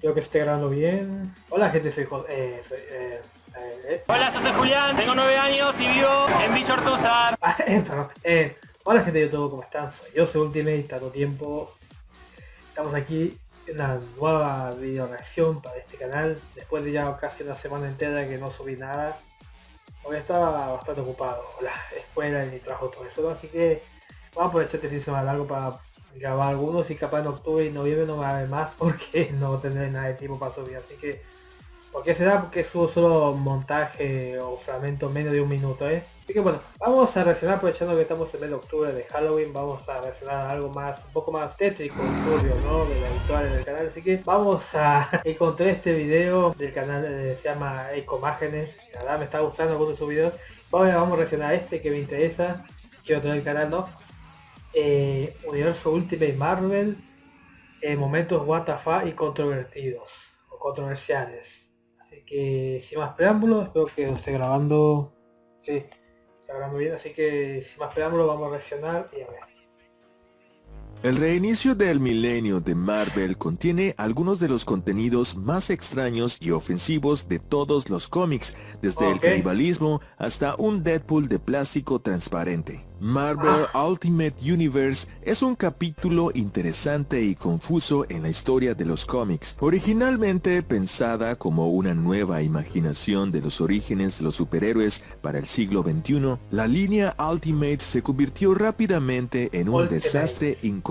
Creo que esté grabando bien. Hola gente, soy José. Eh, soy, eh, eh, Hola, yo soy Julián, tengo nueve años y vivo en Villa Ortúzar. Ah, eh, hola gente de YouTube, ¿cómo están? Soy yo, soy Ultimate, tanto tiempo. Estamos aquí en una nueva video reacción para este canal. Después de ya casi una semana entera que no subí nada. Hoy estaba bastante ocupado. La escuela y mi trabajo, todo eso. Así que vamos a aprovechar este fin de semana largo para grabar algunos y capaz en octubre y noviembre no ver más porque no tendré nada de tiempo para subir. Así que, ¿por qué será? Porque subo solo montaje o fragmento menos de un minuto, ¿eh? Así que bueno, vamos a reaccionar aprovechando que estamos en de octubre de Halloween, vamos a reaccionar algo más, un poco más tétrico, turbio, ¿no? De lo habitual del canal. Así que vamos a encontrar este video del canal, eh, se llama Ecomágenes. La verdad me está gustando algunos de sus videos. Vamos, vamos a reaccionar a este que me interesa. Quiero tener el canal, ¿no? Eh, universo Ultimate Marvel, eh, momentos WTF y controvertidos o controversiales. Así que sin más preámbulos, espero que esté grabando. Sí, está grabando bien, así que sin más preámbulos vamos a reaccionar y a ver. El reinicio del milenio de Marvel contiene algunos de los contenidos más extraños y ofensivos de todos los cómics, desde el canibalismo hasta un Deadpool de plástico transparente. Marvel Ultimate Universe es un capítulo interesante y confuso en la historia de los cómics. Originalmente pensada como una nueva imaginación de los orígenes de los superhéroes para el siglo XXI, la línea Ultimate se convirtió rápidamente en un desastre incontrolable,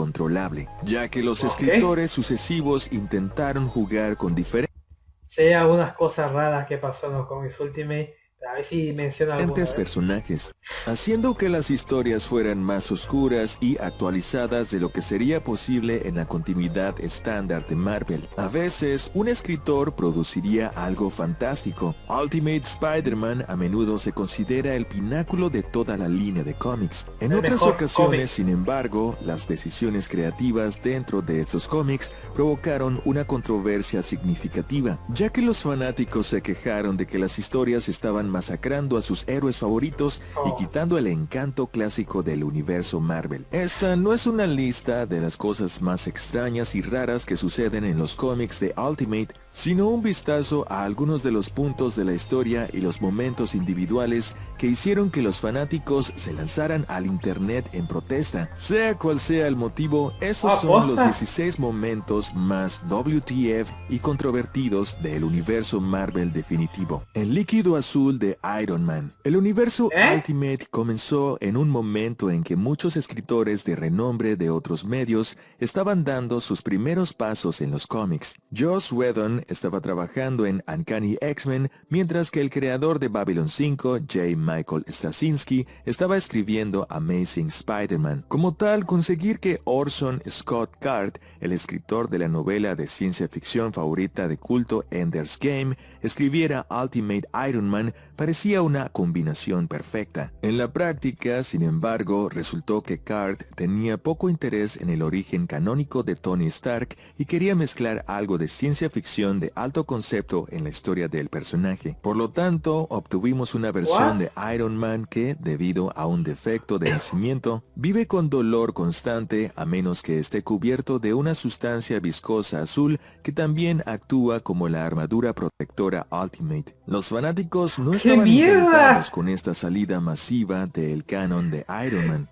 ya que los escritores sucesivos intentaron jugar con diferentes... Sé algunas cosas raras que pasaron con mis Ultimate a ver si menciona personajes, haciendo que las historias fueran más oscuras y actualizadas de lo que sería posible en la continuidad estándar de Marvel. A veces, un escritor produciría algo fantástico. Ultimate Spider-Man a menudo se considera el pináculo de toda la línea de cómics. En otras ocasiones, sin embargo, las decisiones creativas dentro de estos cómics provocaron una controversia significativa, ya que los fanáticos se quejaron de que las historias estaban masacrando a sus héroes favoritos y oh. quitando el encanto clásico del universo Marvel. Esta no es una lista de las cosas más extrañas y raras que suceden en los cómics de Ultimate, sino un vistazo a algunos de los puntos de la historia y los momentos individuales que hicieron que los fanáticos se lanzaran al internet en protesta. Sea cual sea el motivo, esos son los 16 momentos más WTF y controvertidos del universo Marvel definitivo. El líquido azul de Iron Man. El universo ¿Eh? Ultimate comenzó en un momento en que muchos escritores de renombre de otros medios estaban dando sus primeros pasos en los cómics. Joss Whedon estaba trabajando en Uncanny X-Men, mientras que el creador de Babylon 5, J. Michael Straczynski, estaba escribiendo Amazing Spider-Man. Como tal, conseguir que Orson Scott Card, el escritor de la novela de ciencia ficción favorita de culto Ender's Game, escribiera Ultimate Iron Man parecía una combinación perfecta. En la práctica, sin embargo, resultó que Card tenía poco interés en el origen canónico de Tony Stark y quería mezclar algo de ciencia ficción de alto concepto en la historia del personaje. Por lo tanto, obtuvimos una versión de Iron Man que, debido a un defecto de nacimiento, vive con dolor constante a menos que esté cubierto de una sustancia viscosa azul que también actúa como la armadura protectora Ultimate. Los fanáticos no encantados con esta salida masiva del canon de Iron Man.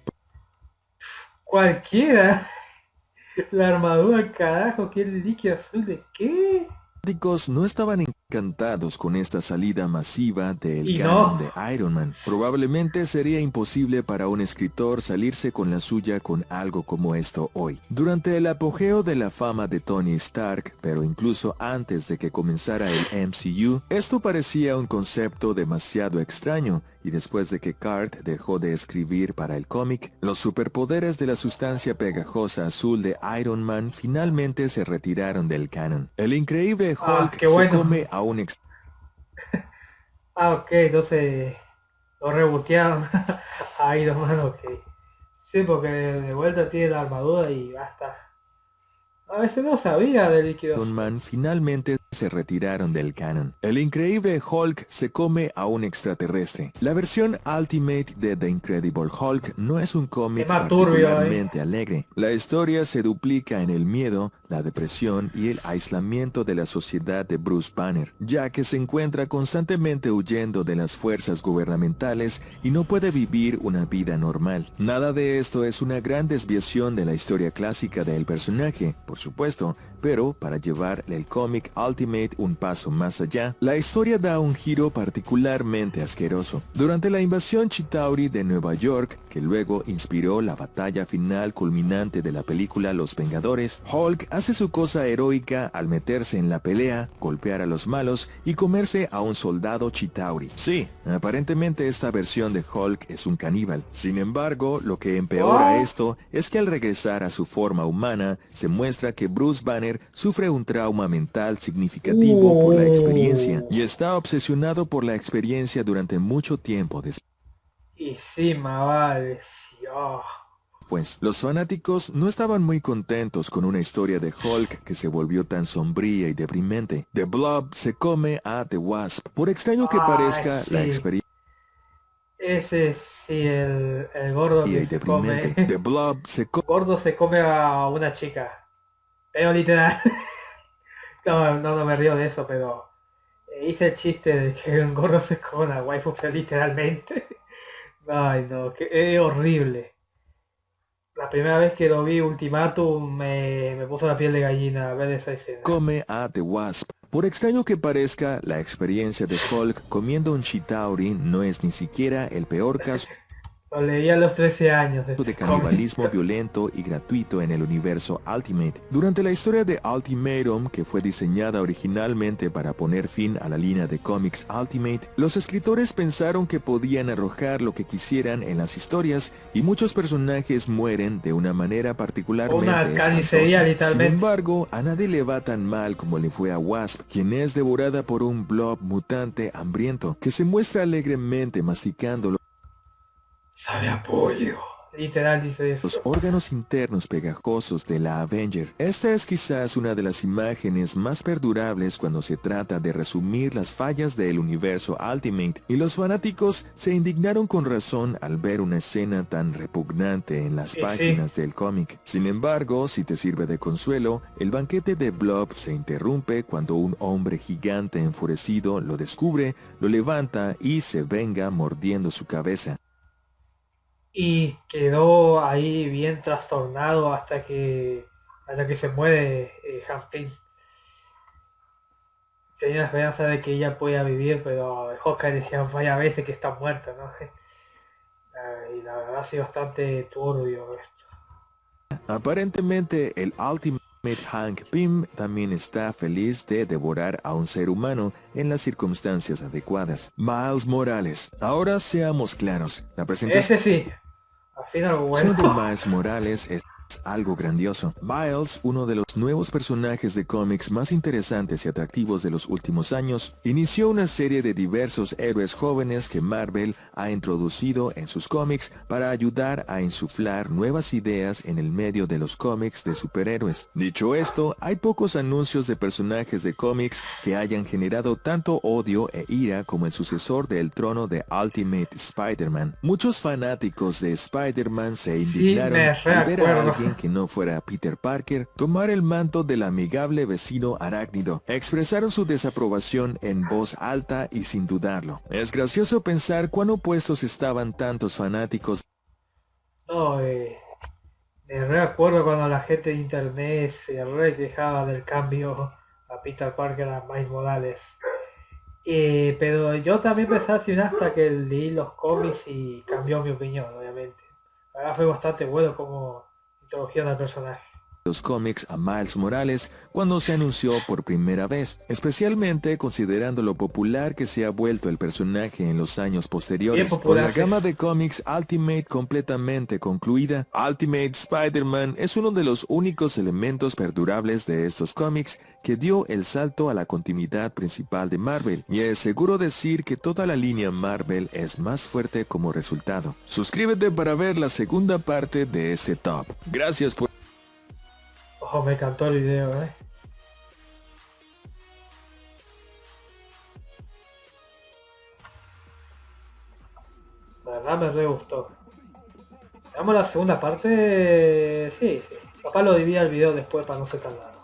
Cualquiera. La armadura, carajo, ¿qué líquido azul de qué? No estaban encantados con esta salida masiva del canon de Iron Man. Probablemente sería imposible para un escritor salirse con la suya con algo como esto hoy. Durante el apogeo de la fama de Tony Stark, pero incluso antes de que comenzara el MCU, esto parecía un concepto demasiado extraño y después de que Cart dejó de escribir para el cómic, los superpoderes de la sustancia pegajosa azul de Iron Man finalmente se retiraron del canon. El increíble ah, Hulk se come a un ex... ah, ok, entonces lo rebotearon a Iron Man, ok. Sí, porque de vuelta tiene la armadura y basta. A veces no sabía de líquidos. Man finalmente se retiraron del canon. El increíble Hulk se come a un extraterrestre. La versión Ultimate de The Incredible Hulk no es un cómic turbio, ¿eh? particularmente alegre. La historia se duplica en el miedo, la depresión y el aislamiento de la sociedad de Bruce Banner, ya que se encuentra constantemente huyendo de las fuerzas gubernamentales y no puede vivir una vida normal. Nada de esto es una gran desviación de la historia clásica del personaje, por supuesto, pero para llevar el cómic Ultimate un paso más allá, la historia da un giro particularmente asqueroso. Durante la invasión Chitauri de Nueva York, que luego inspiró la batalla final culminante de la película Los Vengadores, Hulk hace su cosa heroica al meterse en la pelea, golpear a los malos y comerse a un soldado Chitauri. Sí, aparentemente esta versión de Hulk es un caníbal. Sin embargo, lo que empeora esto es que al regresar a su forma humana, se muestra que Bruce Banner sufre un trauma mental significativo por la experiencia y está obsesionado por la experiencia durante mucho tiempo después. Y sí, vale. sí, oh. Pues los fanáticos no estaban muy contentos con una historia de Hulk que se volvió tan sombría y deprimente. The Blob se come a The Wasp. Por extraño que Ah, parezca, la experiencia Ese sí, el, el gordo y que se come. deprimente. The Blob se come gordo se come a una chica. Pero literal. no, no, no me río de eso, pero eh, hice el chiste de que un gordo se a una waifu, literalmente. Ay, no, que es horrible. La primera vez que lo vi Ultimatum me, me puso la piel de gallina a ver esa escena. come a The Wasp. Por extraño que parezca, la experiencia de Hulk comiendo un Chitauri no es ni siquiera el peor caso Lo leí a los 13 años. de este canibalismo cómic. violento y gratuito en el universo Ultimate. Durante la historia de Ultimatum, que fue diseñada originalmente para poner fin a la línea de cómics Ultimate, los escritores pensaron que podían arrojar lo que quisieran en las historias y muchos personajes mueren de una manera particularmente Una carnicería, espantosa. literalmente. Sin embargo, a nadie le va tan mal como le fue a Wasp, quien es devorada por un blob mutante hambriento que se muestra alegremente masticando Sabe apoyo. Literal dice los eso. órganos internos pegajosos de la Avenger. Esta es quizás una de las imágenes más perdurables cuando se trata de resumir las fallas del universo Ultimate, y los fanáticos se indignaron con razón al ver una escena tan repugnante en las sí. páginas del cómic. Sin embargo, si te sirve de consuelo, el banquete de Blob se interrumpe cuando un hombre gigante enfurecido lo descubre, lo levanta y se venga mordiendo su cabeza. Y quedó ahí bien trastornado hasta que hasta que se muere eh, Hank Pym. Tenía la esperanza de que ella pueda vivir, pero Hawkeye decía varias veces que está muerta, ¿no? Y la verdad ha sido bastante turbio esto. Aparentemente el Ultimate Hank Pym también está feliz de devorar a un ser humano en las circunstancias adecuadas. Miles Morales. Ahora seamos claros. La presentación Ese sí. Al fin algo de bueno. Morales es algo grandioso. Miles, uno de los nuevos personajes de cómics más interesantes y atractivos de los últimos años, inició una serie de diversos héroes jóvenes que Marvel ha introducido en sus cómics para ayudar a insuflar nuevas ideas en el medio de los cómics de superhéroes. Dicho esto, hay pocos anuncios de personajes de cómics que hayan generado tanto odio e ira como el sucesor del trono de Ultimate Spider-Man. Muchos fanáticos de Spider-Man se Sí, indignaron me alguien que no fuera Peter Parker tomar el manto del amigable vecino arácnido. Expresaron su desaprobación en voz alta y sin dudarlo. Es gracioso pensar cuán opuestos estaban tantos fanáticos No, eh, me recuerdo cuando la gente de internet se re quejaba del cambio a Peter Parker a Miles Morales. Eh, pero yo también pensé así hasta que leí los cómics y cambió mi opinión, obviamente. Verdad fue bastante bueno como introdujeron al personaje. Los cómics a Miles Morales cuando se anunció por primera vez, especialmente considerando lo popular que se ha vuelto el personaje en los años posteriores. Con la gama de cómics Ultimate completamente concluida, Ultimate Spider-Man es uno de los únicos elementos perdurables de estos cómics que dio el salto a la continuidad principal de Marvel, y es seguro decir que toda la línea Marvel es más fuerte como resultado. Suscríbete para ver la segunda parte de este top. Gracias por Oh, me encantó el video, eh. La verdad me re gustó. Veamos la segunda parte. Sí, sí. Capaz lo divida el video después para no ser tan largo.